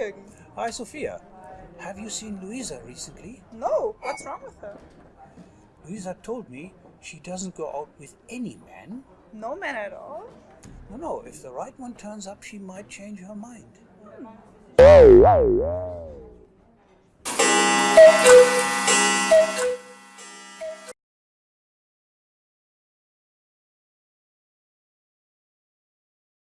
Jürgen. Hi, Sophia. Have you seen Louisa recently? No, what's wrong with her? Louisa told me she doesn't go out with any man. No man at all? No, no, if the right one turns up, she might change her mind. Hmm.